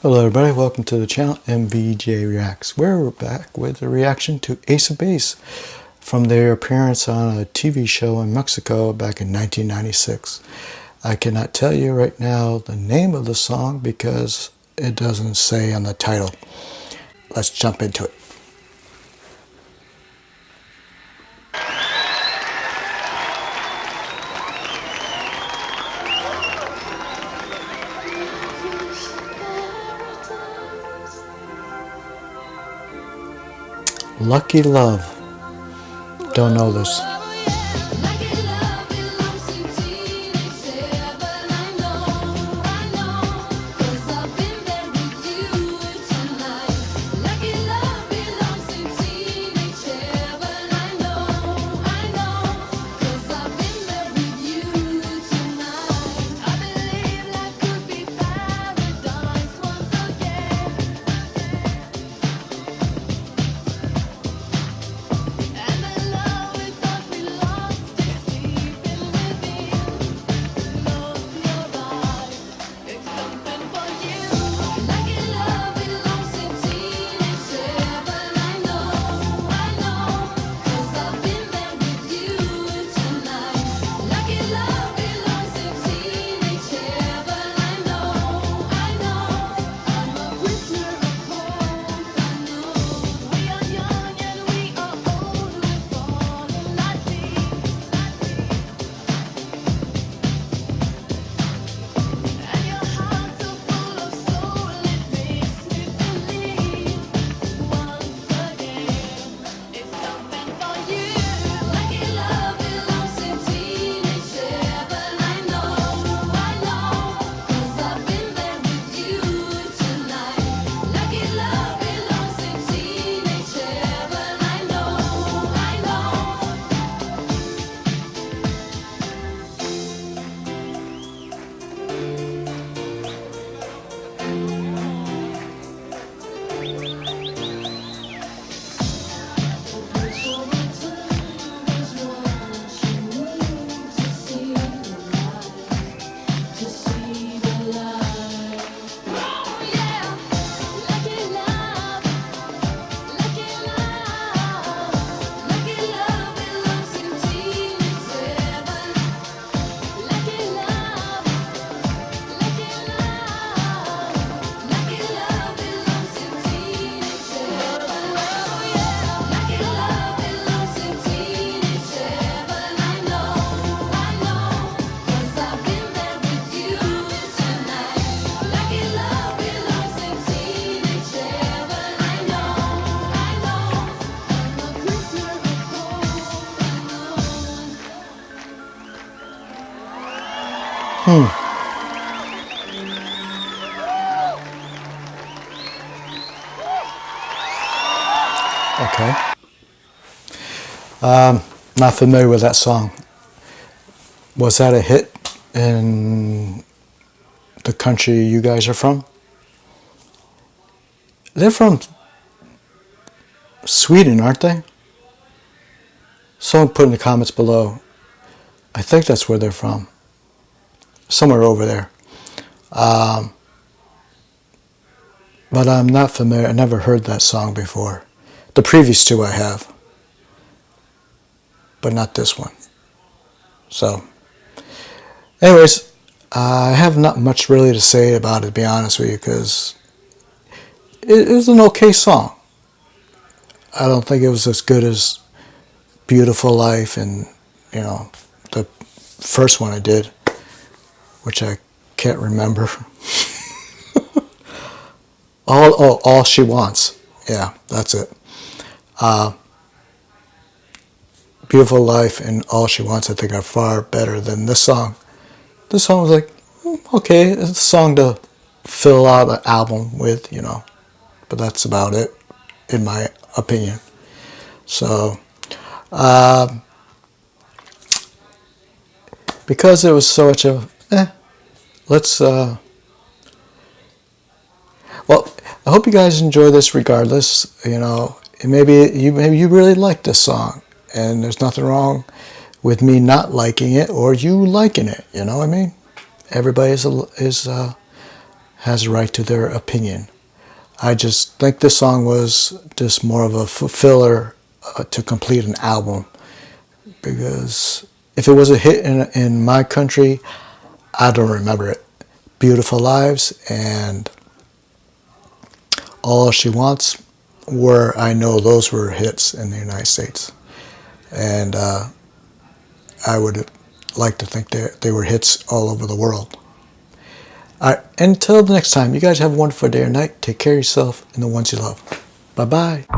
Hello everybody, welcome to the channel MVJ Reacts. We're back with a reaction to Ace of Base from their appearance on a TV show in Mexico back in 1996. I cannot tell you right now the name of the song because it doesn't say on the title. Let's jump into it. Lucky Love. Don't know this. Hmm. Okay. Um, not familiar with that song. Was that a hit in the country you guys are from? They're from Sweden, aren't they? Someone put in the comments below. I think that's where they're from somewhere over there. Um, but I'm not familiar. I never heard that song before. The previous two I have, but not this one. So, anyways, I have not much really to say about it, to be honest with you, because it, it was an okay song. I don't think it was as good as Beautiful Life and, you know, the first one I did which I can't remember. all, oh, all she wants. Yeah, that's it. Uh, Beautiful Life and All She Wants, I think, are far better than this song. This song was like, hmm, okay, it's a song to fill out an album with, you know. But that's about it, in my opinion. So, uh, because it was such a, let's, uh, well, I hope you guys enjoy this regardless, you know, maybe you, maybe you really like this song and there's nothing wrong with me not liking it or you liking it, you know what I mean? Everybody is, is uh, has a right to their opinion. I just think this song was just more of a filler uh, to complete an album because if it was a hit in, in my country, I don't remember it. Beautiful Lives and All She Wants were, I know those were hits in the United States. And uh, I would like to think that they were hits all over the world. All right, until the next time, you guys have a wonderful day or night. Take care of yourself and the ones you love. Bye bye.